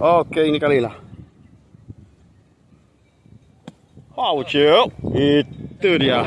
Oke ini kali lah Wow cuy Itu dia.